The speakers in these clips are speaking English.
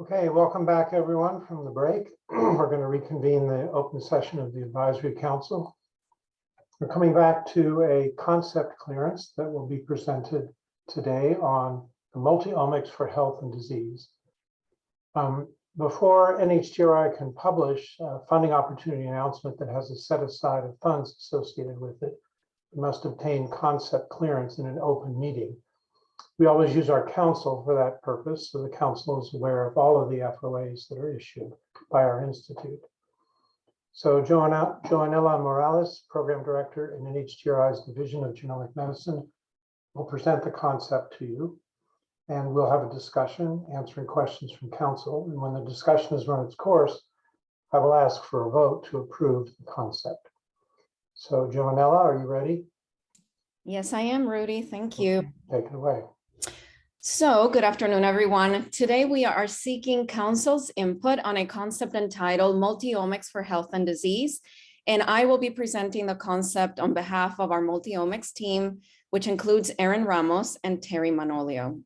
Okay, welcome back everyone from the break. We're going to reconvene the open session of the advisory council. We're coming back to a concept clearance that will be presented today on the multi-omics for health and disease. Um, before NHGRI can publish a funding opportunity announcement that has a set aside of funds associated with it, it must obtain concept clearance in an open meeting. We always use our council for that purpose, so the council is aware of all of the FOAs that are issued by our institute. So Joanna, Joanella Morales, Program Director in NHGRI's Division of Genomic Medicine, will present the concept to you. And we'll have a discussion, answering questions from council. And when the discussion has run its course, I will ask for a vote to approve the concept. So Joanella, are you ready? Yes, I am, Rudy. Thank you. Take it away. So good afternoon, everyone. Today we are seeking council's input on a concept entitled Multiomics for Health and Disease. And I will be presenting the concept on behalf of our multiomics team, which includes Erin Ramos and Terry Manolio.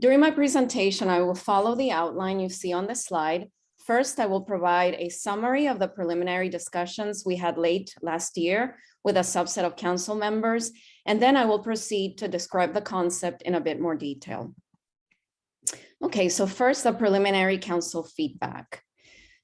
During my presentation, I will follow the outline you see on the slide. First, I will provide a summary of the preliminary discussions we had late last year with a subset of council members, and then I will proceed to describe the concept in a bit more detail. Okay, so first the preliminary council feedback.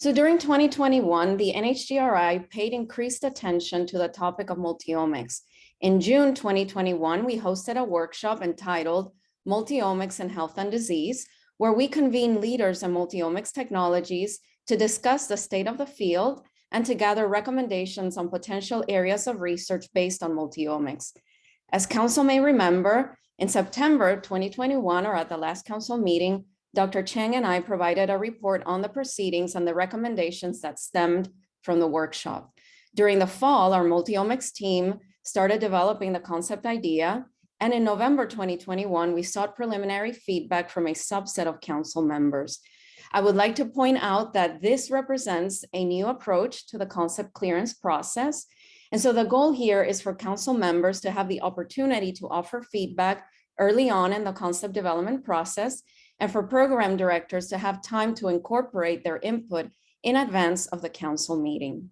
So during 2021, the NHGRI paid increased attention to the topic of multiomics. In June 2021, we hosted a workshop entitled Multiomics in Health and Disease, where we convened leaders in multiomics technologies to discuss the state of the field and to gather recommendations on potential areas of research based on multiomics. As council may remember, in September 2021, or at the last council meeting, Dr. Chang and I provided a report on the proceedings and the recommendations that stemmed from the workshop. During the fall, our multiomics team started developing the concept idea. And in November 2021, we sought preliminary feedback from a subset of council members. I would like to point out that this represents a new approach to the concept clearance process. And so the goal here is for council members to have the opportunity to offer feedback early on in the concept development process and for program directors to have time to incorporate their input in advance of the council meeting.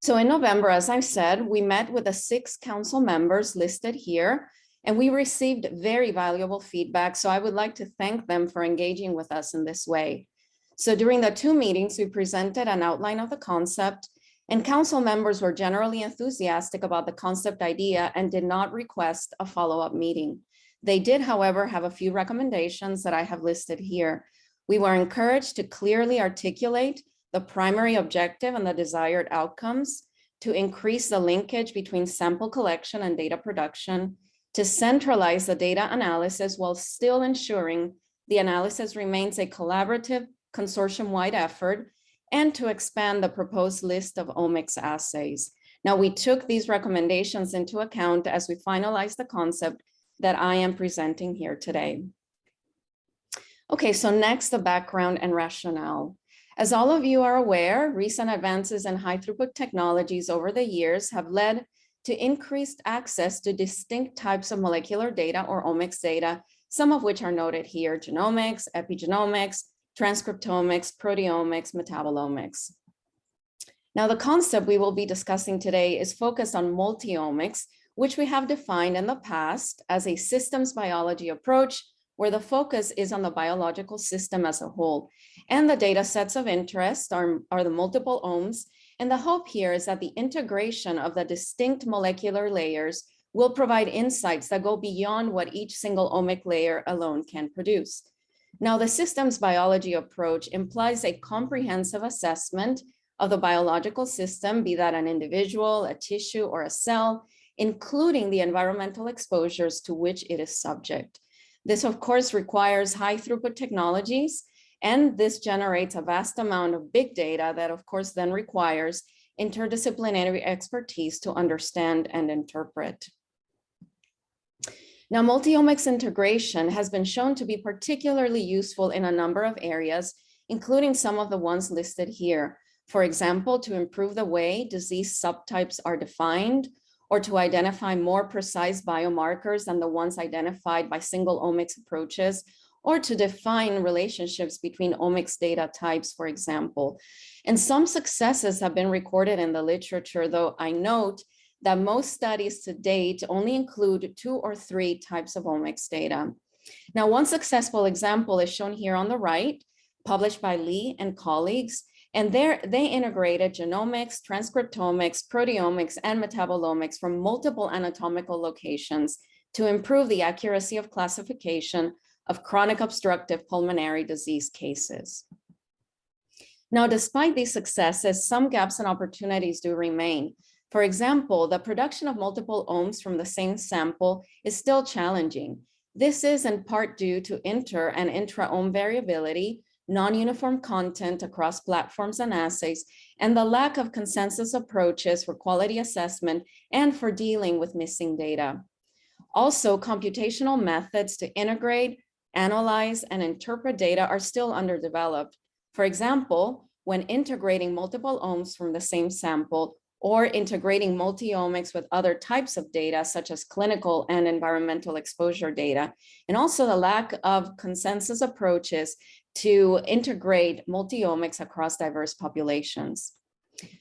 So in November, as I said, we met with the six council members listed here and we received very valuable feedback. So I would like to thank them for engaging with us in this way. So during the two meetings, we presented an outline of the concept and council members were generally enthusiastic about the concept idea and did not request a follow-up meeting. They did, however, have a few recommendations that I have listed here. We were encouraged to clearly articulate the primary objective and the desired outcomes to increase the linkage between sample collection and data production, to centralize the data analysis while still ensuring the analysis remains a collaborative consortium-wide effort, and to expand the proposed list of omics assays. Now, we took these recommendations into account as we finalized the concept that I am presenting here today. Okay, so next, the background and rationale. As all of you are aware, recent advances in high throughput technologies over the years have led to increased access to distinct types of molecular data or omics data, some of which are noted here, genomics, epigenomics, transcriptomics, proteomics, metabolomics. Now, the concept we will be discussing today is focused on multiomics, which we have defined in the past as a systems biology approach where the focus is on the biological system as a whole. And the data sets of interest are, are the multiple omes. And the hope here is that the integration of the distinct molecular layers will provide insights that go beyond what each single omic layer alone can produce. Now, the systems biology approach implies a comprehensive assessment of the biological system, be that an individual, a tissue, or a cell, including the environmental exposures to which it is subject. This, of course, requires high throughput technologies, and this generates a vast amount of big data that, of course, then requires interdisciplinary expertise to understand and interpret. Now, multiomics integration has been shown to be particularly useful in a number of areas, including some of the ones listed here. For example, to improve the way disease subtypes are defined, or to identify more precise biomarkers than the ones identified by single omics approaches, or to define relationships between omics data types, for example. And some successes have been recorded in the literature, though I note that most studies to date only include two or three types of omics data. Now, one successful example is shown here on the right, published by Lee and colleagues, and there they integrated genomics, transcriptomics, proteomics, and metabolomics from multiple anatomical locations to improve the accuracy of classification of chronic obstructive pulmonary disease cases. Now, despite these successes, some gaps and opportunities do remain. For example, the production of multiple omes from the same sample is still challenging. This is in part due to inter and intra-ome variability, non-uniform content across platforms and assays, and the lack of consensus approaches for quality assessment and for dealing with missing data. Also, computational methods to integrate, analyze, and interpret data are still underdeveloped. For example, when integrating multiple omes from the same sample or integrating multi-omics with other types of data, such as clinical and environmental exposure data, and also the lack of consensus approaches to integrate multi-omics across diverse populations.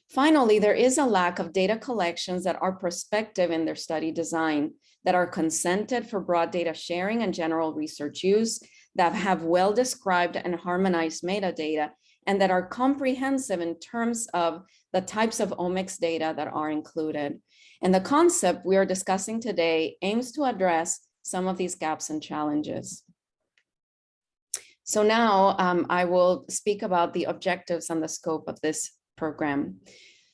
Finally, there is a lack of data collections that are prospective in their study design, that are consented for broad data sharing and general research use, that have well-described and harmonized metadata, and that are comprehensive in terms of the types of omics data that are included. And the concept we are discussing today aims to address some of these gaps and challenges. So now um, I will speak about the objectives and the scope of this program.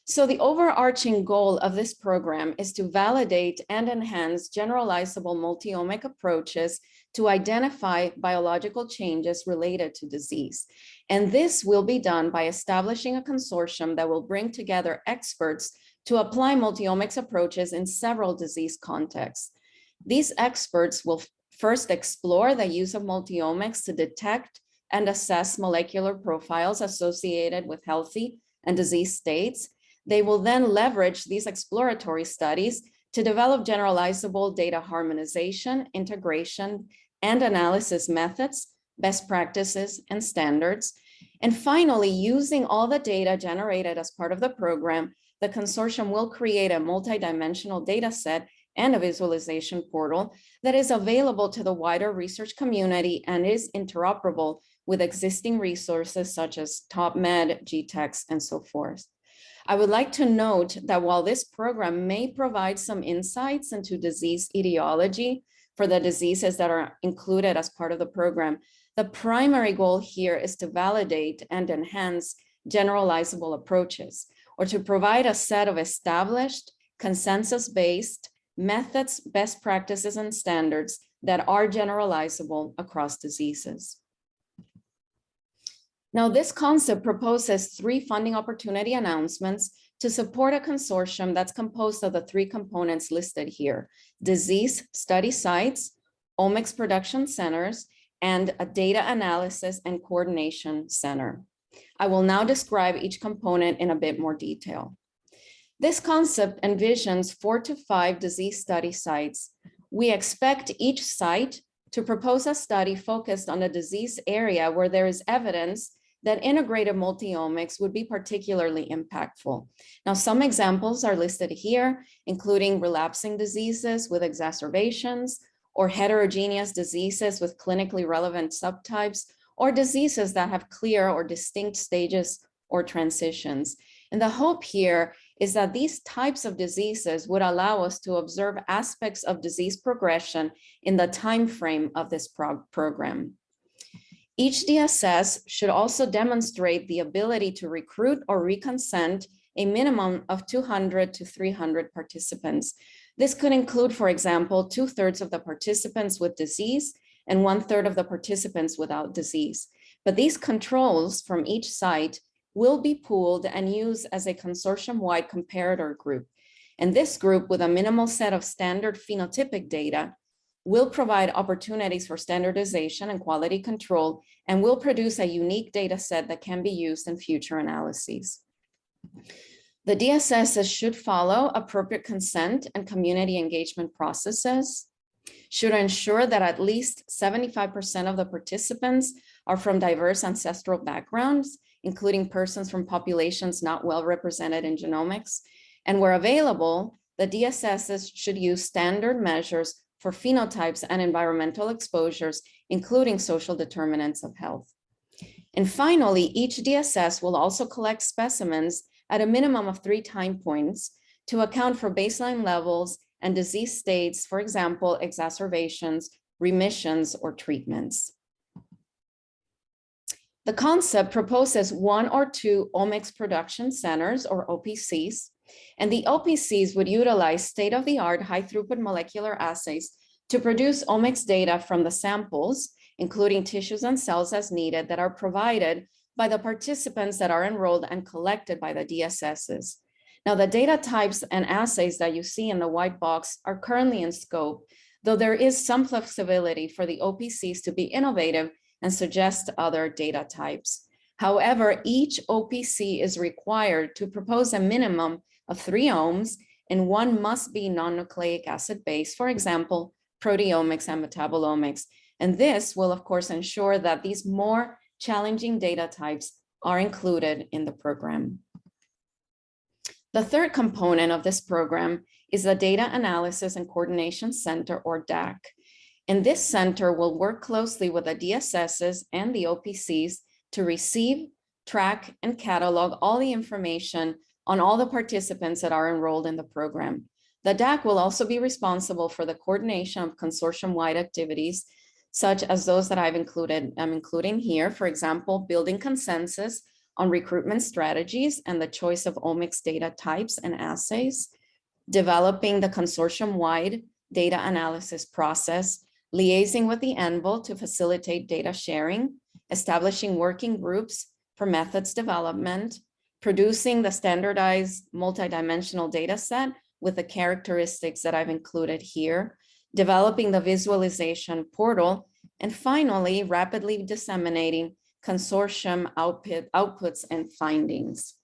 So the overarching goal of this program is to validate and enhance generalizable multi-omic approaches to identify biological changes related to disease. And this will be done by establishing a consortium that will bring together experts to apply multi-omics approaches in several disease contexts. These experts will first explore the use of multi-omics to detect and assess molecular profiles associated with healthy and disease states. They will then leverage these exploratory studies to develop generalizable data harmonization, integration, and analysis methods, best practices, and standards. And finally, using all the data generated as part of the program, the consortium will create a multidimensional data set and a visualization portal that is available to the wider research community and is interoperable with existing resources such as TopMed, GTEx, and so forth. I would like to note that while this program may provide some insights into disease etiology for the diseases that are included as part of the program, the primary goal here is to validate and enhance generalizable approaches or to provide a set of established consensus-based methods, best practices, and standards that are generalizable across diseases. Now, this concept proposes three funding opportunity announcements to support a consortium that's composed of the three components listed here, disease study sites, omics production centers, and a data analysis and coordination center. I will now describe each component in a bit more detail. This concept envisions four to five disease study sites. We expect each site to propose a study focused on a disease area where there is evidence that integrated multiomics would be particularly impactful. Now, some examples are listed here, including relapsing diseases with exacerbations or heterogeneous diseases with clinically relevant subtypes or diseases that have clear or distinct stages or transitions. And the hope here is that these types of diseases would allow us to observe aspects of disease progression in the time frame of this prog program. Each DSS should also demonstrate the ability to recruit or reconsent a minimum of 200 to 300 participants. This could include, for example, two thirds of the participants with disease and one third of the participants without disease. But these controls from each site will be pooled and used as a consortium-wide comparator group. And this group with a minimal set of standard phenotypic data will provide opportunities for standardization and quality control and will produce a unique data set that can be used in future analyses. The DSS should follow appropriate consent and community engagement processes. should ensure that at least 75% of the participants are from diverse ancestral backgrounds, including persons from populations not well represented in genomics. And where available, the DSSs should use standard measures for phenotypes and environmental exposures, including social determinants of health. And finally, each DSS will also collect specimens at a minimum of three time points to account for baseline levels and disease states, for example, exacerbations, remissions, or treatments. The concept proposes one or two omics production centers or OPCs, and the OPCs would utilize state-of-the-art high-throughput molecular assays to produce omics data from the samples, including tissues and cells as needed that are provided by the participants that are enrolled and collected by the DSSs. Now, the data types and assays that you see in the white box are currently in scope, though there is some flexibility for the OPCs to be innovative and suggest other data types. However, each OPC is required to propose a minimum of three omes, and one must be non-nucleic acid based, for example, proteomics and metabolomics. And this will, of course, ensure that these more challenging data types are included in the program. The third component of this program is the Data Analysis and Coordination Center, or DAC. And this center will work closely with the DSSs and the OPCs to receive, track, and catalog all the information on all the participants that are enrolled in the program. The DAC will also be responsible for the coordination of consortium-wide activities, such as those that I've included, I'm including here, for example, building consensus on recruitment strategies and the choice of omics data types and assays, developing the consortium-wide data analysis process, liaising with the AnVIL to facilitate data sharing, establishing working groups for methods development, producing the standardized multidimensional data set with the characteristics that I've included here, developing the visualization portal, and finally, rapidly disseminating consortium output, outputs and findings.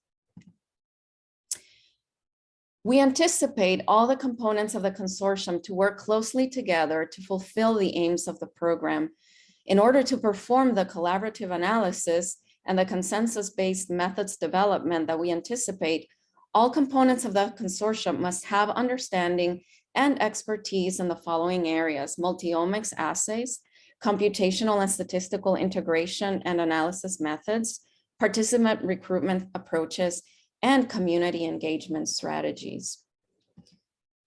We anticipate all the components of the consortium to work closely together to fulfill the aims of the program. In order to perform the collaborative analysis and the consensus-based methods development that we anticipate, all components of the consortium must have understanding and expertise in the following areas, multiomics assays, computational and statistical integration and analysis methods, participant recruitment approaches, and community engagement strategies.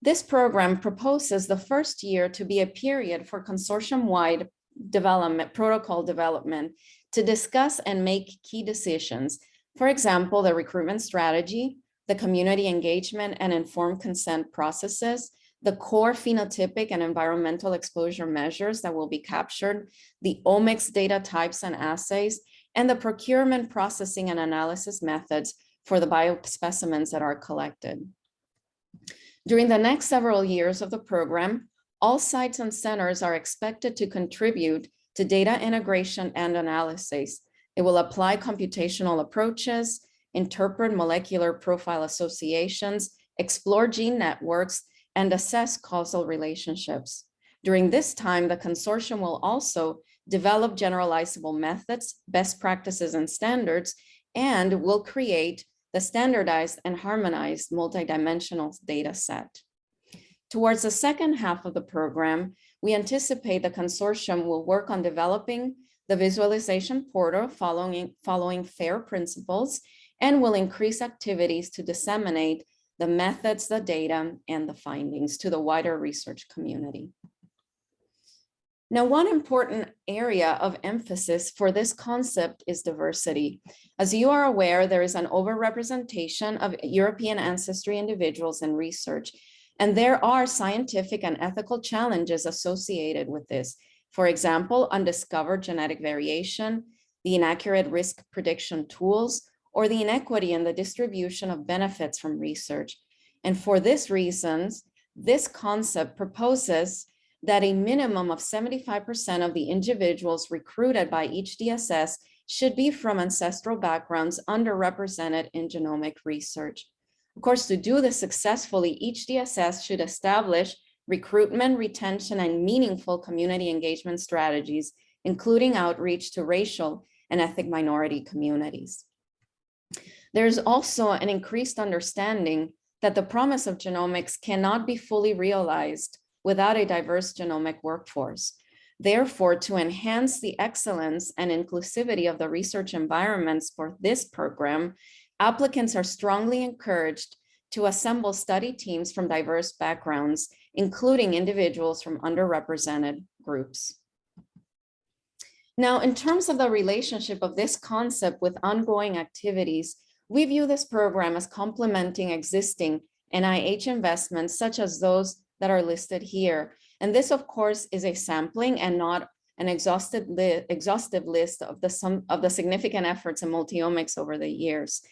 This program proposes the first year to be a period for consortium-wide development, protocol development, to discuss and make key decisions. For example, the recruitment strategy, the community engagement and informed consent processes, the core phenotypic and environmental exposure measures that will be captured, the omics data types and assays, and the procurement processing and analysis methods for the biospecimens that are collected. During the next several years of the program, all sites and centers are expected to contribute to data integration and analysis. It will apply computational approaches, interpret molecular profile associations, explore gene networks, and assess causal relationships. During this time, the consortium will also develop generalizable methods, best practices and standards, and will create the standardized and harmonized multidimensional data set. Towards the second half of the program, we anticipate the consortium will work on developing the visualization portal following, following FAIR principles and will increase activities to disseminate the methods, the data, and the findings to the wider research community. Now, one important area of emphasis for this concept is diversity. As you are aware, there is an overrepresentation of European ancestry individuals in research, and there are scientific and ethical challenges associated with this. For example, undiscovered genetic variation, the inaccurate risk prediction tools, or the inequity in the distribution of benefits from research. And for this reasons, this concept proposes that a minimum of 75% of the individuals recruited by each DSS should be from ancestral backgrounds underrepresented in genomic research. Of course, to do this successfully, each DSS should establish recruitment, retention, and meaningful community engagement strategies, including outreach to racial and ethnic minority communities. There's also an increased understanding that the promise of genomics cannot be fully realized without a diverse genomic workforce. Therefore, to enhance the excellence and inclusivity of the research environments for this program, applicants are strongly encouraged to assemble study teams from diverse backgrounds, including individuals from underrepresented groups. Now, in terms of the relationship of this concept with ongoing activities, we view this program as complementing existing NIH investments such as those that are listed here. And this, of course, is a sampling and not an exhaustive, li exhaustive list of the, some, of the significant efforts in multiomics over the years.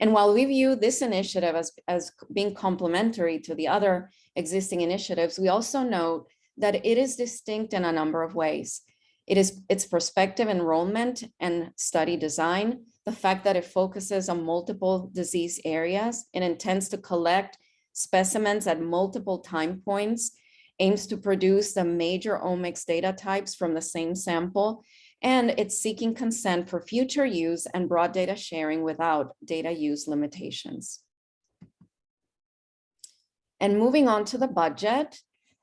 And while we view this initiative as, as being complementary to the other existing initiatives, we also note that it is distinct in a number of ways. It is its prospective enrollment and study design, the fact that it focuses on multiple disease areas and intends to collect specimens at multiple time points, aims to produce the major omics data types from the same sample, and it's seeking consent for future use and broad data sharing without data use limitations. And moving on to the budget,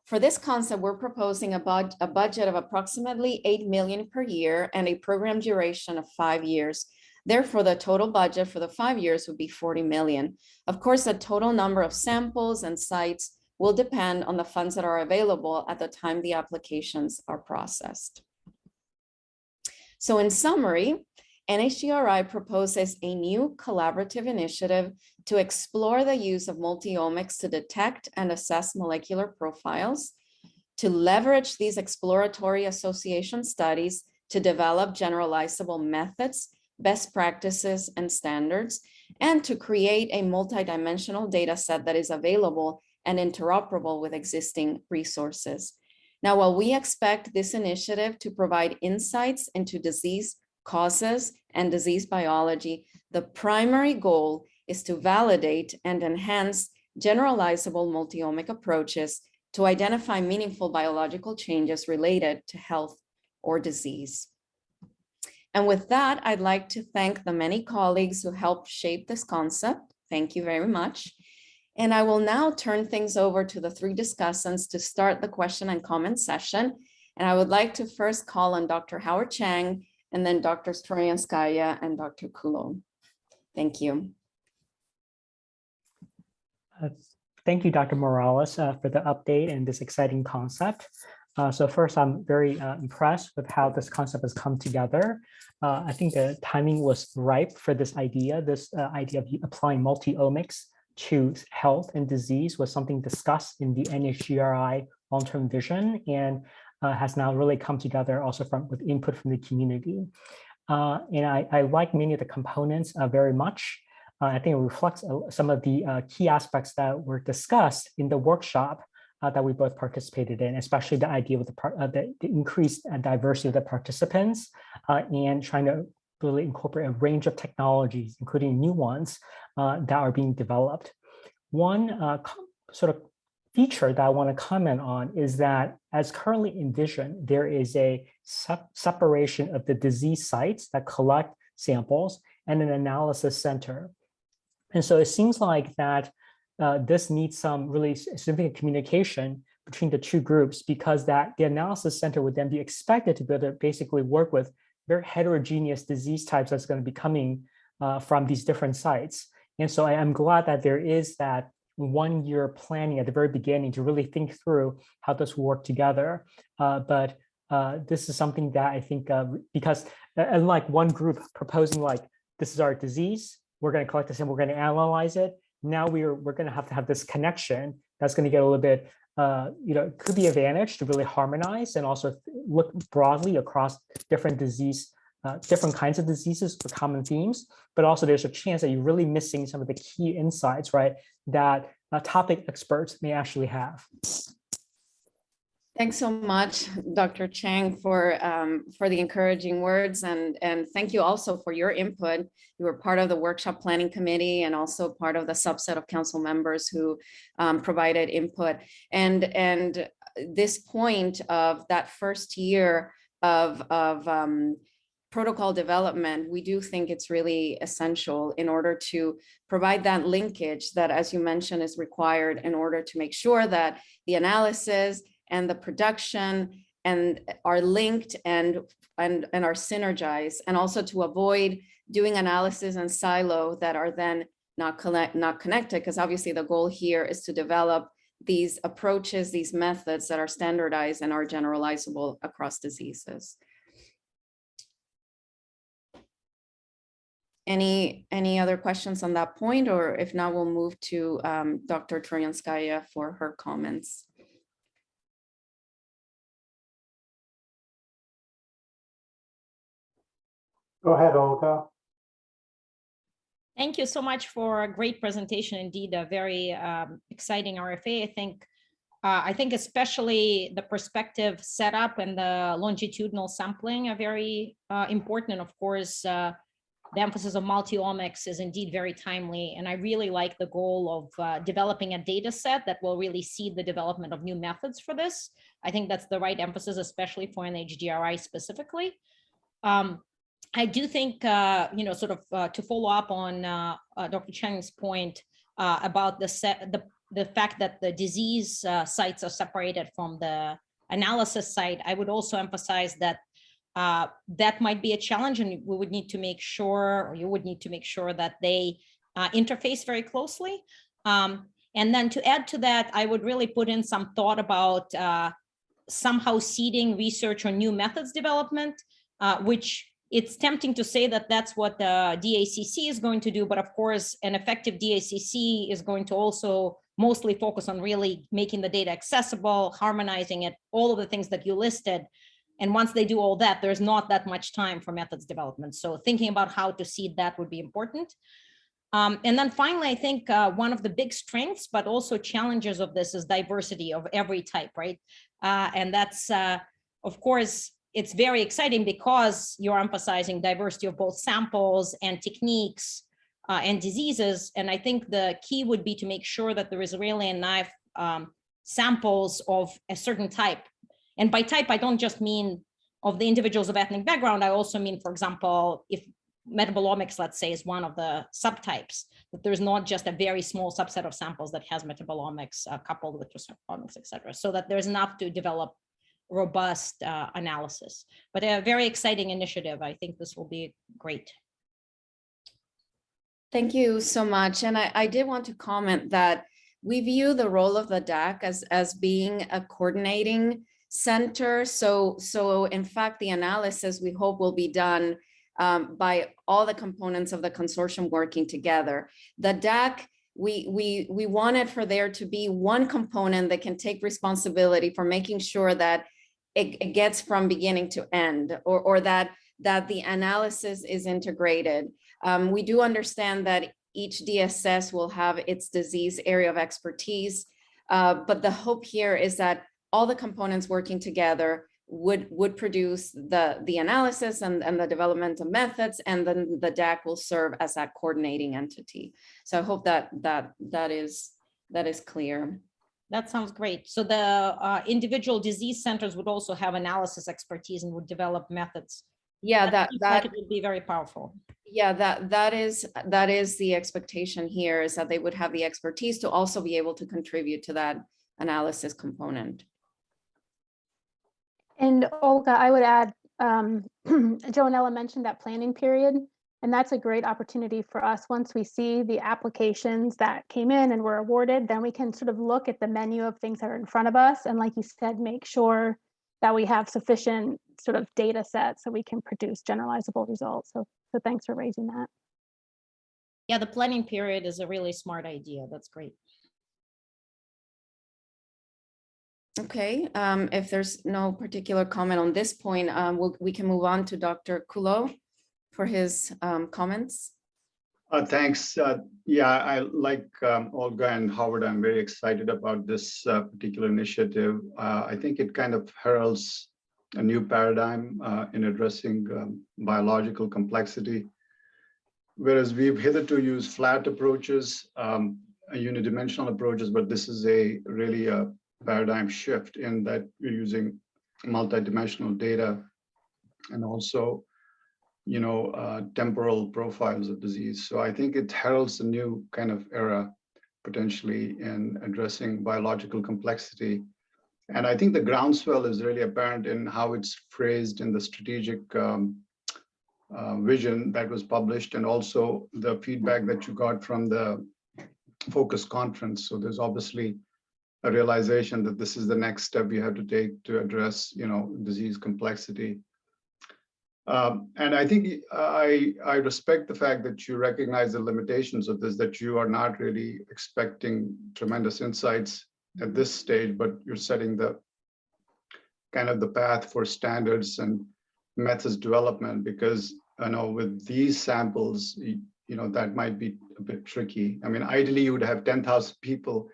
for this concept, we're proposing a, bud a budget of approximately 8 million per year and a program duration of five years. Therefore, the total budget for the five years would be 40 million. Of course, the total number of samples and sites will depend on the funds that are available at the time the applications are processed. So in summary, NHGRI proposes a new collaborative initiative to explore the use of multiomics to detect and assess molecular profiles, to leverage these exploratory association studies to develop generalizable methods, best practices, and standards, and to create a multidimensional data set that is available and interoperable with existing resources. Now, while we expect this initiative to provide insights into disease causes and disease biology, the primary goal is to validate and enhance generalizable multiomic approaches to identify meaningful biological changes related to health or disease. And with that, I'd like to thank the many colleagues who helped shape this concept. Thank you very much. And I will now turn things over to the three discussants to start the question and comment session. And I would like to first call on Dr. Howard Chang and then Dr. Troyanskaya and Dr. Kullo. Thank you. Uh, thank you, Dr. Morales, uh, for the update and this exciting concept. Uh, so first, I'm very uh, impressed with how this concept has come together. Uh, I think the timing was ripe for this idea, this uh, idea of applying multi-omics to health and disease was something discussed in the NHGRI long-term vision and uh, has now really come together also from with input from the community. Uh, and I, I, like many of the components uh, very much. Uh, I think it reflects uh, some of the uh, key aspects that were discussed in the workshop that we both participated in, especially the idea of the, the, the increased diversity of the participants and trying to really incorporate a range of technologies, including new ones uh, that are being developed. One uh, sort of feature that I want to comment on is that as currently envisioned, there is a separation of the disease sites that collect samples and an analysis center. And so it seems like that uh, this needs some really significant communication between the two groups because that the analysis center would then be expected to be able to basically work with very heterogeneous disease types that's going to be coming uh, from these different sites. And so I am glad that there is that one year planning at the very beginning to really think through how this work together. Uh, but uh, this is something that I think uh, because uh, unlike one group proposing like, this is our disease, we're going to collect this and we're going to analyze it. Now we're, we're going to have to have this connection that's going to get a little bit uh, you know, it could be advantage to really harmonize and also look broadly across different disease, uh, different kinds of diseases for common themes, but also there's a chance that you're really missing some of the key insights, right, that uh, topic experts may actually have. Thanks so much, Dr. Chang, for, um, for the encouraging words and, and thank you also for your input. You were part of the workshop planning committee and also part of the subset of council members who um, provided input. And, and this point of that first year of, of um, protocol development, we do think it's really essential in order to provide that linkage that, as you mentioned, is required in order to make sure that the analysis and the production and are linked and, and, and are synergized and also to avoid doing analysis and silo that are then not collect, not connected, because obviously the goal here is to develop these approaches, these methods that are standardized and are generalizable across diseases. Any, any other questions on that point, or if not, we'll move to um, Dr. Troyanskaya for her comments. Go ahead, Olga. Thank you so much for a great presentation. Indeed, a very um, exciting RFA. I think, uh, I think especially the perspective setup and the longitudinal sampling are very uh, important. And of course, uh, the emphasis of multi-omics is indeed very timely. And I really like the goal of uh, developing a data set that will really seed the development of new methods for this. I think that's the right emphasis, especially for an NHGRI specifically. Um, I do think, uh, you know, sort of uh, to follow up on uh, uh, Dr. Chang's point uh, about the, set, the the fact that the disease sites are separated from the analysis site, I would also emphasize that that might be a challenge and we would need to make sure, or you would need to make sure that they interface very closely. Um, and then to add to that, I would really put in some thought about uh, somehow seeding research on new methods development, uh, which it's tempting to say that that's what the DACC is going to do, but of course, an effective DACC is going to also mostly focus on really making the data accessible, harmonizing it, all of the things that you listed. And once they do all that, there's not that much time for methods development. So thinking about how to seed that would be important. Um, and then finally, I think uh, one of the big strengths, but also challenges of this is diversity of every type, right? Uh, and that's, uh, of course, it's very exciting because you're emphasizing diversity of both samples and techniques uh, and diseases. And I think the key would be to make sure that there is really enough um, samples of a certain type. And by type, I don't just mean of the individuals of ethnic background. I also mean, for example, if metabolomics, let's say, is one of the subtypes, that there's not just a very small subset of samples that has metabolomics uh, coupled with transcriptomics, et cetera, so that there's enough to develop robust uh, analysis. But a very exciting initiative. I think this will be great. Thank you so much. And I, I did want to comment that we view the role of the DAC as, as being a coordinating center. So, so in fact, the analysis we hope will be done um, by all the components of the consortium working together. The DAC, we, we, we wanted for there to be one component that can take responsibility for making sure that it, it gets from beginning to end or, or that, that the analysis is integrated. Um, we do understand that each DSS will have its disease area of expertise, uh, but the hope here is that all the components working together would would produce the the analysis and and the development of methods and then the DAC will serve as that coordinating entity. So I hope that that that is that is clear. That sounds great. So the uh, individual disease centers would also have analysis expertise and would develop methods. Yeah, that seems that like it would be very powerful. Yeah, that that is that is the expectation here is that they would have the expertise to also be able to contribute to that analysis component. And Olga, I would add, um, Joanella mentioned that planning period, and that's a great opportunity for us. Once we see the applications that came in and were awarded, then we can sort of look at the menu of things that are in front of us. And like you said, make sure that we have sufficient sort of data sets so we can produce generalizable results. So, so thanks for raising that. Yeah, the planning period is a really smart idea. That's great. Okay, um, if there's no particular comment on this point, um, we'll, we can move on to Dr. Kullo for his um, comments. Uh, thanks. Uh, yeah, I like um, Olga and Howard. I'm very excited about this uh, particular initiative. Uh, I think it kind of heralds a new paradigm uh, in addressing um, biological complexity. Whereas we've hitherto used flat approaches, um, unidimensional approaches, but this is a really a paradigm shift in that you're using multidimensional data and also you know, uh, temporal profiles of disease. So I think it heralds a new kind of era potentially in addressing biological complexity. And I think the groundswell is really apparent in how it's phrased in the strategic um, uh, vision that was published and also the feedback that you got from the focus conference. So there's obviously a realization that this is the next step we have to take to address, you know, disease complexity. Um, and I think I, I respect the fact that you recognize the limitations of this, that you are not really expecting tremendous insights at this stage, but you're setting the kind of the path for standards and methods development because I know with these samples, you, you know, that might be a bit tricky. I mean, ideally you would have 10,000 people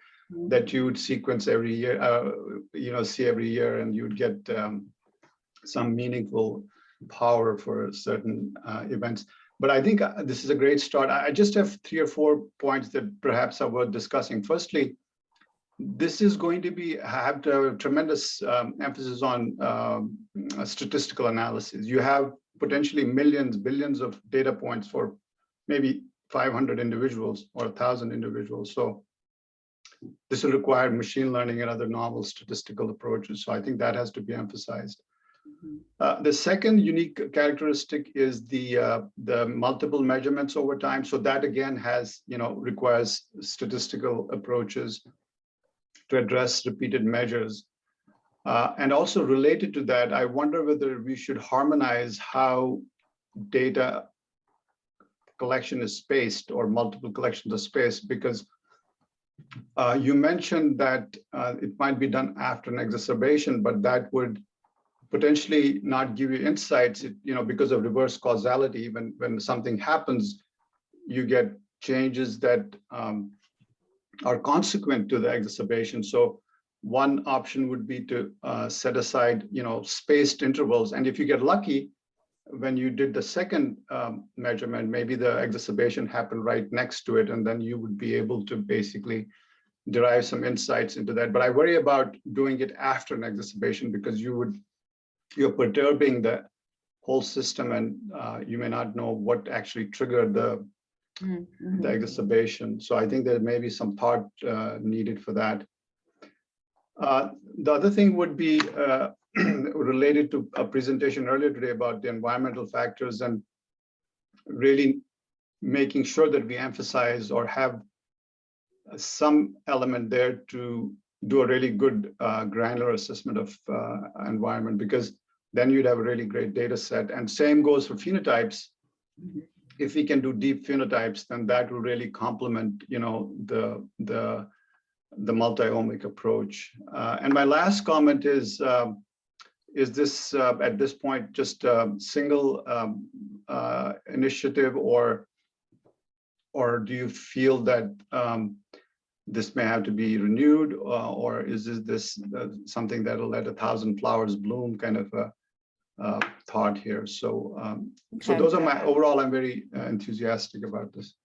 that you would sequence every year, uh, you know, see every year and you'd get um, some meaningful power for certain uh, events. But I think uh, this is a great start. I just have three or four points that perhaps are worth discussing. Firstly, this is going to be have to have tremendous um, emphasis on um, statistical analysis. You have potentially millions, billions of data points for maybe 500 individuals or 1,000 individuals. So this will require machine learning and other novel statistical approaches. So I think that has to be emphasized. Uh, the second unique characteristic is the uh, the multiple measurements over time. So that again has, you know, requires statistical approaches to address repeated measures. Uh, and also related to that, I wonder whether we should harmonize how data collection is spaced or multiple collections are spaced because uh, you mentioned that uh, it might be done after an exacerbation, but that would potentially not give you insights, you know, because of reverse causality. When when something happens, you get changes that um, are consequent to the exacerbation. So one option would be to uh, set aside, you know, spaced intervals. And if you get lucky, when you did the second um, measurement, maybe the exacerbation happened right next to it, and then you would be able to basically derive some insights into that. But I worry about doing it after an exacerbation because you would you're perturbing the whole system and uh, you may not know what actually triggered the, Mhm, the mhm. exacerbation. So I think there may be some thought uh, needed for that. Uh, the other thing would be uh, related to a presentation earlier today about the environmental factors and really making sure that we emphasize or have some element there to do a really good uh, granular assessment of uh, environment because then you'd have a really great data set. And same goes for phenotypes. If we can do deep phenotypes, then that will really complement, you know, the the the multi-omic approach. Uh, and my last comment is, um, is this uh, at this point just a single um, uh, initiative or or do you feel that um, this may have to be renewed uh, or is this, this uh, something that'll let a thousand flowers bloom kind of a uh, thought here. So, um, so those are my, overall, I'm very uh, enthusiastic about this.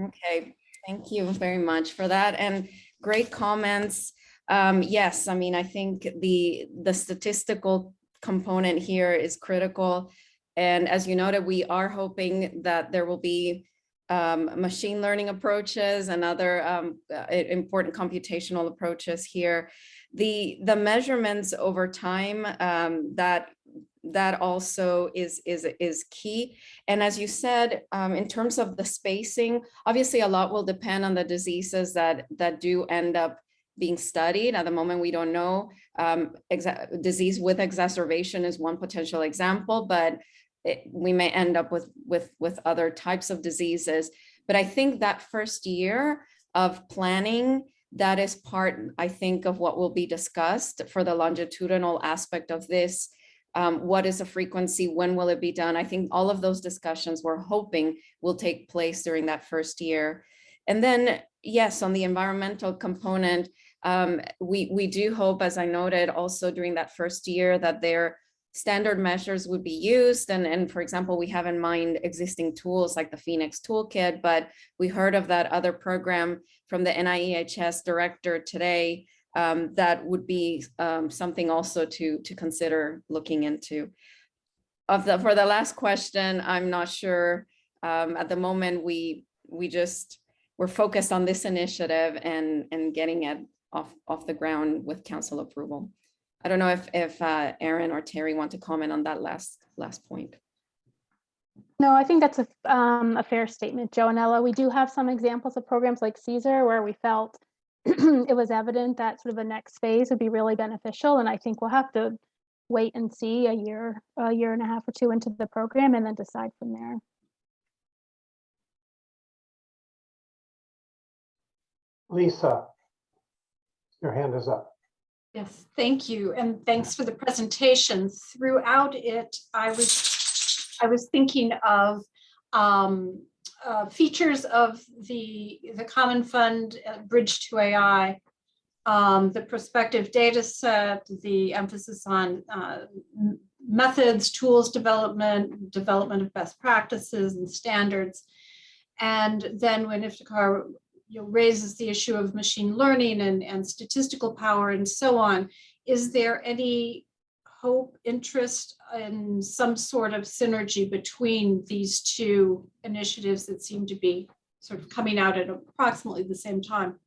Okay, thank you very much for that and great comments. Um, yes, I mean, I think the, the statistical component here is critical. And as you noted, we are hoping that there will be um, machine learning approaches and other um, uh, important computational approaches here. The, the measurements over time um, that, that also is, is, is key. And as you said, um, in terms of the spacing, obviously a lot will depend on the diseases that, that do end up being studied. At the moment, we don't know. Um, disease with exacerbation is one potential example, but it, we may end up with, with, with other types of diseases. But I think that first year of planning, that is part, I think, of what will be discussed for the longitudinal aspect of this Um, what is the frequency? When will it be done? I think all of those discussions we're hoping will take place during that first year. And then, yes, on the environmental component, um, we, we do hope, as I noted, also during that first year that their standard measures would be used. And, and for example, we have in mind existing tools like the PhenX Toolkit, but we heard of that other program from the NIEHS director today um, that would be um, something also to, to consider looking into. Of the, for the last question, I'm not sure. Um, at the moment, we, we just, we're focused on this initiative and, and getting it off, off the ground with council approval. I don't know if, if uh, Erin or Terry want to comment on that last, last point. No, I think that's a, um, a fair statement, Joanella. We do have some examples of programs like CSER where we felt it was evident that sort of the next phase would be really beneficial. And I think we'll have to wait and see a year, a year and a half or two into the program and then decide from there. Lisa, your hand is up. Yes, thank you, and thanks for the presentation. Throughout it, I was, I was thinking of um, uh, features of the, the Common Fund uh, Bridge2AI, um, the prospective data set, the emphasis on uh, methods, tools development, development of best practices and standards. And then when Iftikhar you know, raises the issue of machine learning and, and statistical power and so on. Is there any hope, interest in some sort of synergy between these two initiatives that seem to be sort of coming out at approximately the same time?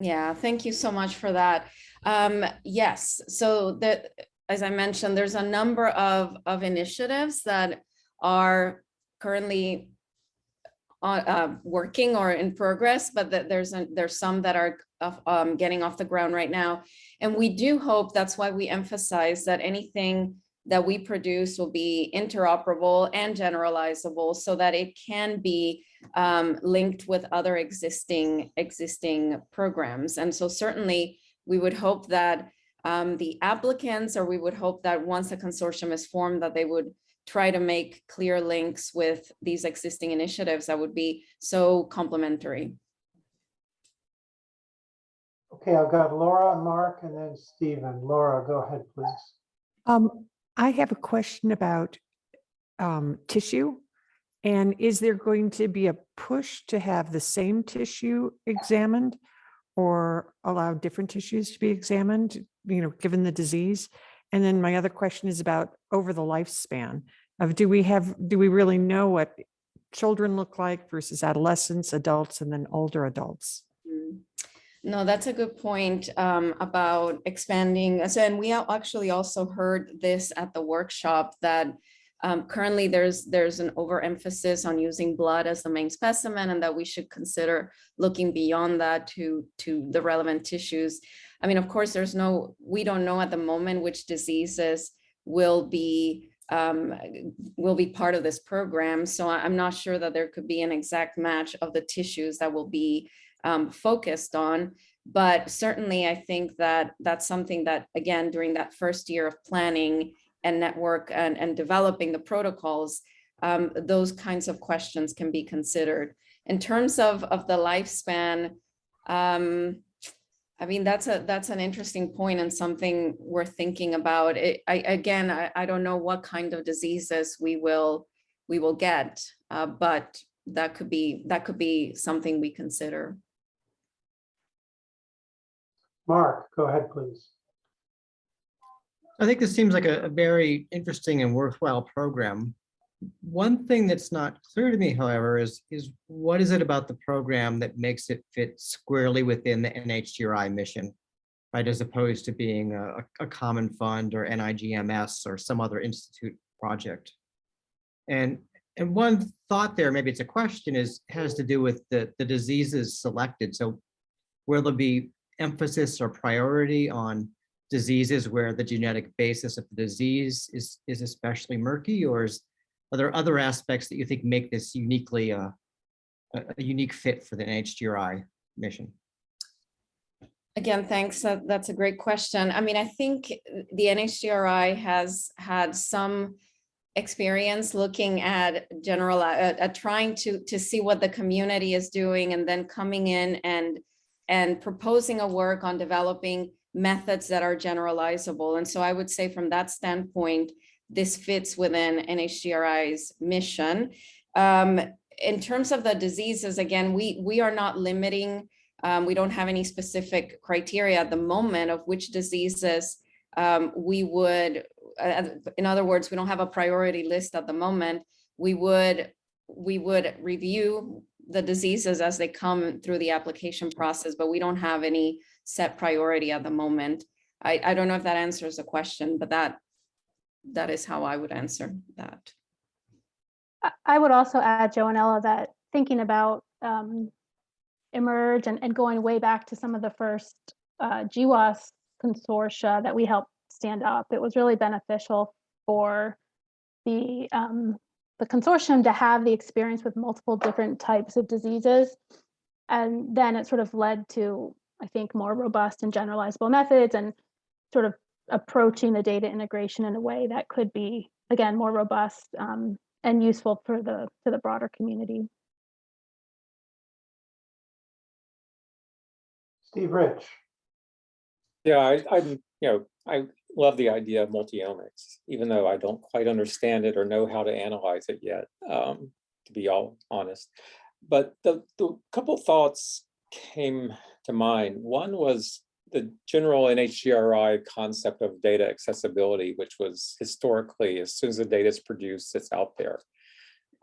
Yeah, thank you so much for that. Um, yes, so that, as I mentioned, there's a number of, of initiatives that are currently uh, working or in progress, but that there's, a- there's some that are um, getting off the ground right now. And we do hope, that's why we emphasize that anything that we produce will be interoperable and generalizable so that it can be um, linked with other existing, existing programs. And so certainly we would hope that um, the applicants, or we would hope that once a consortium is formed, that they would try to make clear links with these existing initiatives that would be so complementary. Okay, I've got Laura, Mark, and then Stephen. Laura, go ahead, please. Um, I have a question about um, tissue. And is there going to be a push to have the same tissue examined? Or allow different tissues to be examined, you know, given the disease? And then my other question is about over the lifespan of, do we have, do we really know what children look like versus adolescents, adults, and then older adults? Mm. No, that's a good point um, about expanding. So, and we actually also heard this at the workshop that um, currently there's there's an overemphasis on using blood as the main specimen, and that we should consider looking beyond that to to the relevant tissues. I mean, of course, there's no we don't know at the moment which diseases will be um, will be part of this program. So I'm not sure that there could be an exact match of the tissues that will be um, focused on. But certainly, I think that that's something that, again, during that first year of planning and network and, and developing the protocols, um, those kinds of questions can be considered. In terms of, of the lifespan, um, I mean, that's a, that's an interesting point and something we're thinking about. It, I, again, I, I don't know what kind of diseases we will, we will get, uh, but that could be, that could be something we consider. Mark, go ahead, please. I think this seems like a, a very interesting and worthwhile program. One thing that's not clear to me, however, is, is what is it about the program that makes it fit squarely within the NHGRI mission? Right, as opposed to being a, a common fund or NIGMS or some other institute project. And, and one thought there, maybe it's a question, is, has to do with the, the diseases selected. So will there be emphasis or priority on diseases where the genetic basis of the disease is, is especially murky, or is, are there other aspects that you think make this uniquely uh, a, a unique fit for the NHGRI mission? Again, thanks. That- That's a great question. I mean, I think the NHGRI has had some experience looking at general, at, at trying to, to see what the community is doing and then coming in and, and proposing a work on developing methods that are generalizable. And so I would say from that standpoint, this fits within NHGRI's mission. Um, in terms of the diseases, again, we, we are not limiting um, we don't have any specific criteria at the moment of which diseases um, we would, uh, in other words, we don't have a priority list at the moment. We would, we would review the diseases as they come through the application process, but we don't have any set priority at the moment. I, I don't know if that answers the question, but that, that is how I would answer that. I- would also add, Joanella, that thinking about um, eMERGE and, and going way back to some of the first uh, GWAS consortia that we helped stand up, it was really beneficial for the um, the consortium to have the experience with multiple different types of diseases. And then it sort of led to, I think, more robust and generalizable methods and sort of approaching the data integration in a way that could be, again, more robust um, and useful for the for the broader community. Steve Rich, Yeah, I, I, you know, I love the idea of multiomics, even though I don't quite understand it or know how to analyze it yet, um, to be all honest. But the, the couple thoughts came to mind. One was the general NHGRI concept of data accessibility, which was historically, as soon as the data is produced, it's out there.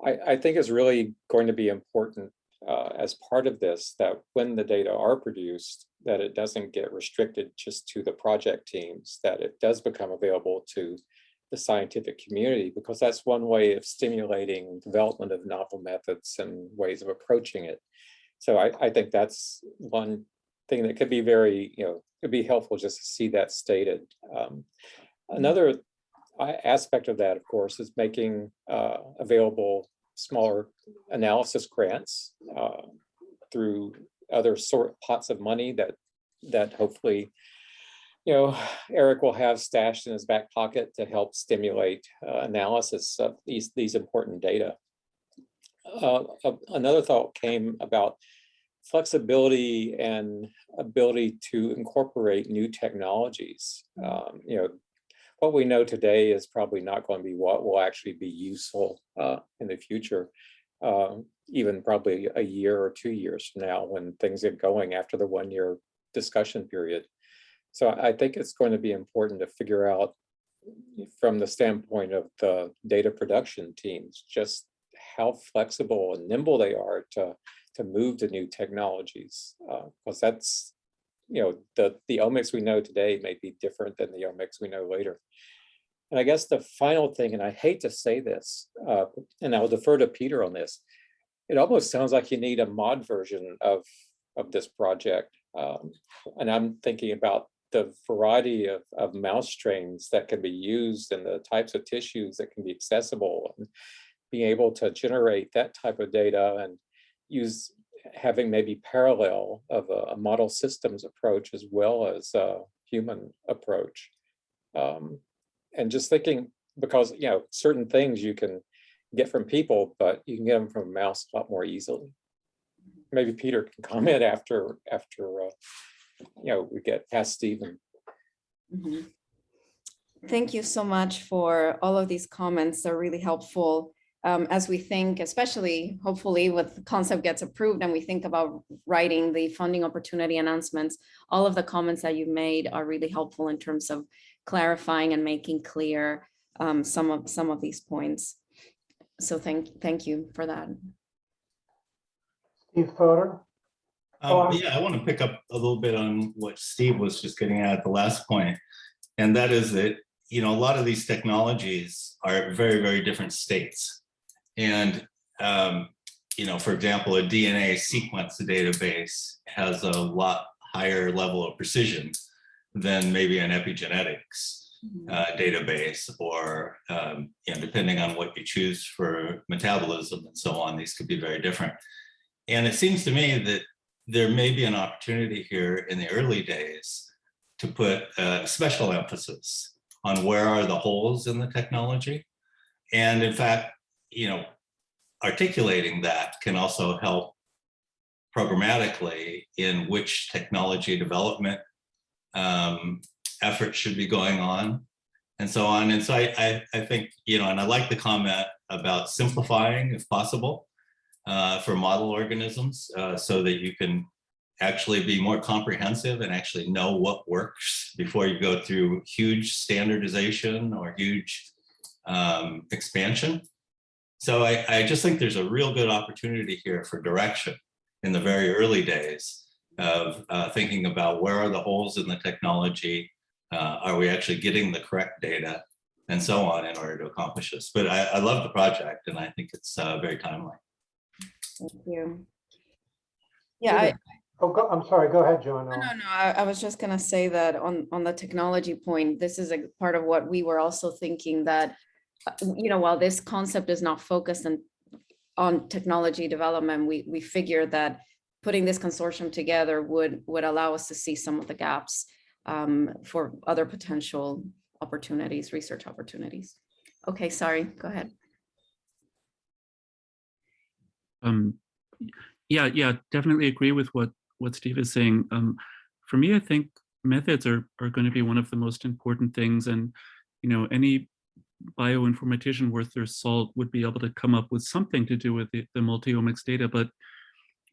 I, I think is really going to be important uh, as part of this, that when the data are produced, that it doesn't get restricted just to the project teams, that it does become available to the scientific community, because that's one way of stimulating development of novel methods and ways of approaching it. So I, I think that's one thing that could be very, you know, it'd be helpful just to see that stated. Um, another uh, aspect of that, of course, is making uh, available smaller analysis grants uh, through other sort pots of money that that hopefully you know Eric will have stashed in his back pocket to help stimulate uh, analysis of these these important data. Uh, another thought came about flexibility and ability to incorporate new technologies. Um, you know, what we know today is probably not going to be what will actually be useful uh, in the future, uh, even probably a year or two years from now when things get going after the one year discussion period. So I think it's going to be important to figure out from the standpoint of the data production teams, just how flexible and nimble they are to, to move to new technologies. Because uh, that's, you know, the, the omics we know today may be different than the omics we know later. And I guess the final thing, and I hate to say this, uh, and I'll defer to Peter on this, it almost sounds like you need a mod version of, of this project. Um, and I'm thinking about the variety of, of mouse strains that can be used and the types of tissues that can be accessible and being able to generate that type of data and use having maybe parallel of a, a model systems approach as well as a human approach. Um, and just thinking, because, you know, certain things you can get from people, but you can get them from a mouse a lot more easily. Maybe Peter can comment after, after, uh, you know, we get past Stephen. Mhm. Thank you so much for all of these comments. They're really helpful um, as we think, especially hopefully with the concept gets approved and we think about writing the funding opportunity announcements. All of the comments that you made are really helpful in terms of clarifying and making clear um, some of some of these points. So thank thank you for that. Steve Fodor, Oh, Um, yeah, I want to pick up a little bit on what Steve was just getting at at the last point. And that is that, you know, a lot of these technologies are at very, very different states. And, um, you know, for example, a DNA sequence database has a lot higher level of precision than maybe an epigenetics uh, database or, um, you know, depending on what you choose for metabolism and so on, these could be very different. And it seems to me that there may be an opportunity here in the early days to put a special emphasis on where are the holes in the technology. And in fact, you know, articulating that can also help programmatically in which technology development um, efforts should be going on and so on. And so I, I, I think, you know, and I like the comment about simplifying if possible uh, for model organisms uh, so that you can actually be more comprehensive and actually know what works before you go through huge standardization or huge um, expansion. So I, I just think there's a real good opportunity here for direction in the very early days of uh, thinking about where are the holes in the technology, uh, are we actually getting the correct data, and so on in order to accomplish this. But I, I love the project and I think it's uh, very timely. Thank you. Yeah, I, Oh, go, I'm sorry, go ahead, Joanna. No, no, no, I, I was just gonna say that on, on the technology point, this is a part of what we were also thinking that, you know, while this concept is not focused on, on technology development, we, we figured that putting this consortium together would, would allow us to see some of the gaps um, for other potential opportunities, research opportunities. Okay, sorry, go ahead. Um, yeah, yeah, definitely agree with what what Steve is saying. Um, for me, I think methods are are going to be one of the most important things, and you know, any bioinformatician worth their salt would be able to come up with something to do with the, the multiomics data, but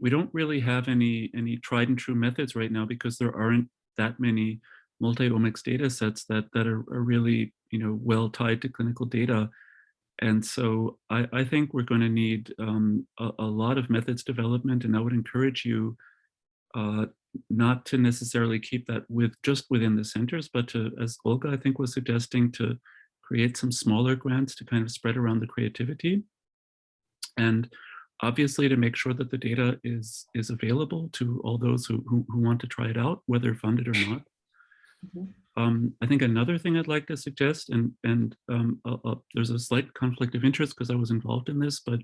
we don't really have any any tried and true methods right now because there aren't that many multiomics data sets that that are, are really you know well tied to clinical data. And so I, I think we're going to need um, a, a, lot of methods development, and I would encourage you uh, not to necessarily keep that with just within the centers, but to, as Olga I think was suggesting, to create some smaller grants to kind of spread around the creativity. And obviously to make sure that the data is is available to all those who, who, who want to try it out, whether funded or not. Mm -hmm. Um, I think another thing I'd like to suggest, and and um, there's a slight conflict of interest because I was involved in this, but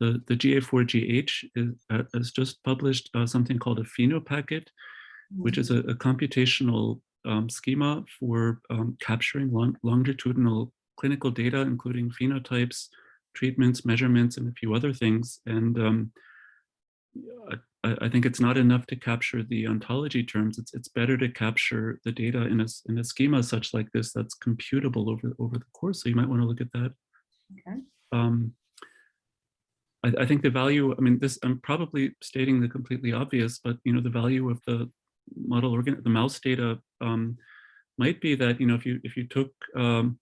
the the GA4GH is, uh, has just published uh, something called a Phenopacket, which is a, a computational um, schema for um, capturing long, longitudinal clinical data, including phenotypes, treatments, measurements, and a few other things. And um, I, I, think it's not enough to capture the ontology terms. It's it's better to capture the data in a in a schema such like this that's computable over over the course. So you might want to look at that. Okay. Um, I, I think the value. I mean, this I'm probably stating the completely obvious, but you know the value of the model organ the mouse data um, might be that you know if you if you took um,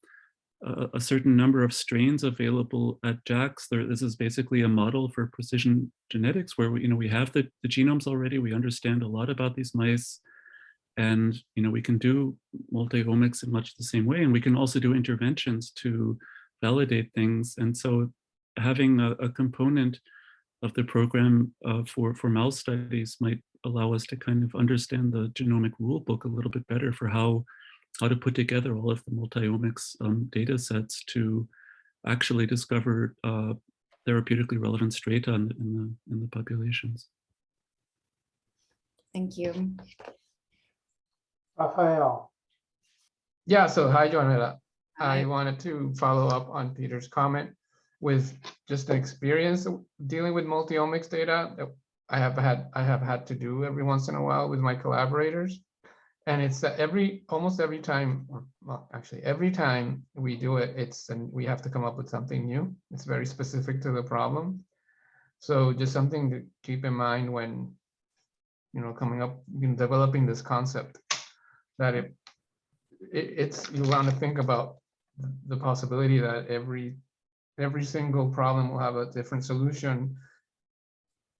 a, certain number of strains available at JAX. There, this is basically a model for precision genetics where we, you know, we have the, the genomes already. We understand a lot about these mice. And you know, we can do multi-omics in much the same way. And we can also do interventions to validate things. And so having a, a component of the program uh, for, for mouse studies might allow us to kind of understand the genomic rule book a little bit better for how how to put together all of the multiomics um, data sets to actually discover uh, therapeutically relevant strata in, in, the, in the populations. Thank you. Rafael. Yeah, so hi, Joanna. Hi. I wanted to follow up on Peter's comment with just the experience dealing with multiomics data that I have had I have had to do every once in a while with my collaborators. And it's that every, almost every time, or well, actually every time we do it, it's, and we have to come up with something new. It's very specific to the problem. So just something to keep in mind when, you know, coming up, know, developing this concept, that it, it it's, you want to think about the possibility that every, every single problem will have a different solution.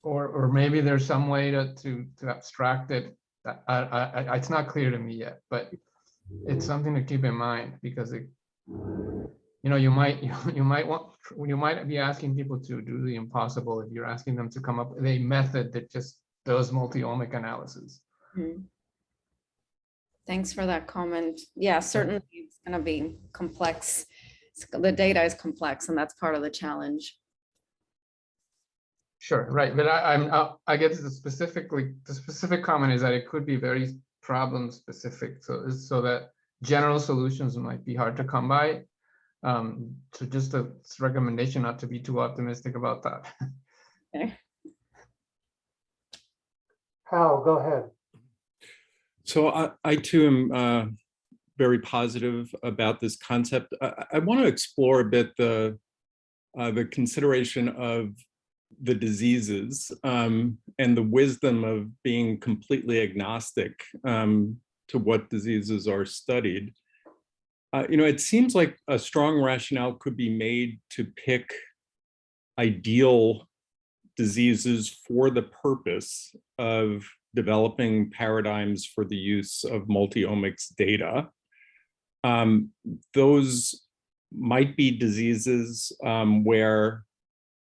Or, or maybe there's some way to, to, to abstract it I, I, I, it's not clear to me yet, but it's something to keep in mind because it, you know, you might, you, you might want, you might be asking people to do the impossible if you're asking them to come up with a method that just does multi-omic analysis. Hmm. Thanks for that comment. Yeah, certainly it's going to be complex. The data is complex and that's part of the challenge. Sure, right, but I, I'm, uh, I guess the specifically, the specific comment is that it could be very problem specific, so, so that general solutions might be hard to come by. Um, so just a recommendation not to be too optimistic about that. Okay. Hal, go ahead. So I, I too am uh, very positive about this concept. I, I want to explore a bit the uh, the consideration of the diseases um, and the wisdom of being completely agnostic um, to what diseases are studied. Uh, you know, it seems like a strong rationale could be made to pick ideal diseases for the purpose of developing paradigms for the use of multi-omics data. Um, those might be diseases um, where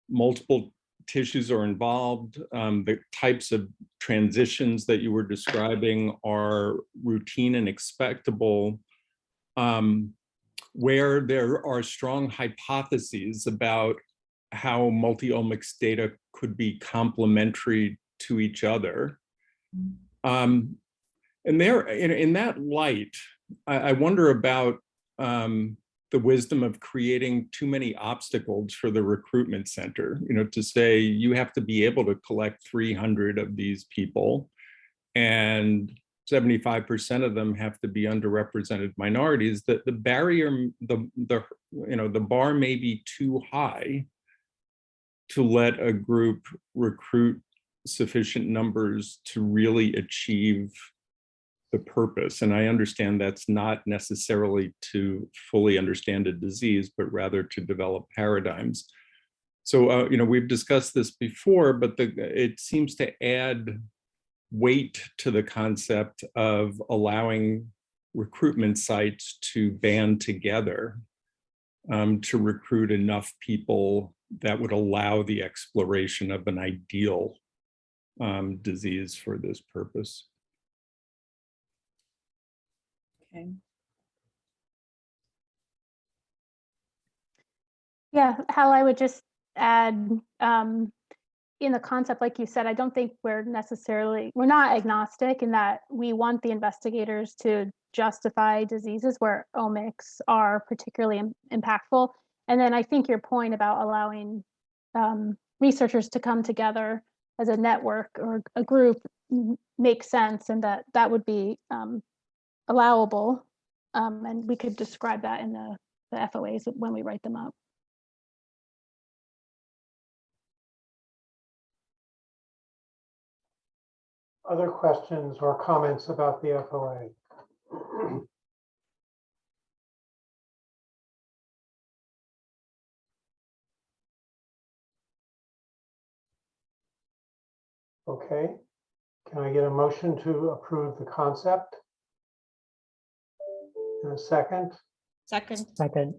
multiple tissues are involved. Um, the types of transitions that you were describing are routine and expectable, um, where there are strong hypotheses about how multi-omics data could be complementary to each other. Um, and there, in, in that light, I, I wonder about um, the wisdom of creating too many obstacles for the recruitment center, you know, to say you have to be able to collect 300 of these people and 75% of them have to be underrepresented minorities, that the barrier, the, the, you know, the bar may be too high to let a group recruit sufficient numbers to really achieve the purpose. And I understand that's not necessarily to fully understand a disease, but rather to develop paradigms. So, uh, you know, we've discussed this before, but the, it seems to add weight to the concept of allowing recruitment sites to band together um, to recruit enough people that would allow the exploration of an ideal um, disease for this purpose. Okay. Yeah, Hal, I would just add, um, in the concept, like you said, I don't think we're necessarily, we're not agnostic in that we want the investigators to justify diseases where omics are particularly im- impactful. And then I think your point about allowing um, researchers to come together as a network or a group makes sense and that that would be um, allowable. Um, and we could describe that in the, the FOAs when we write them up. Other questions or comments about the FOA? Okay, can I get a motion to approve the concept? In a second, Second, Second,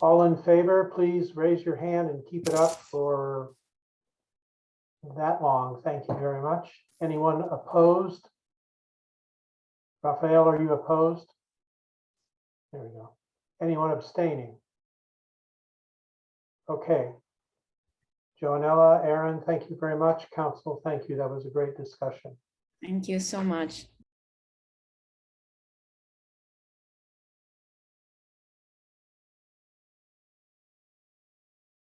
all in favor, please raise your hand and keep it up for that long. Thank you very much. Anyone opposed? Rafael, are you opposed? There we go. Anyone abstaining? Okay. Joanella, Erin, thank you very much. Council, thank you. That was a great discussion. Thank you so much.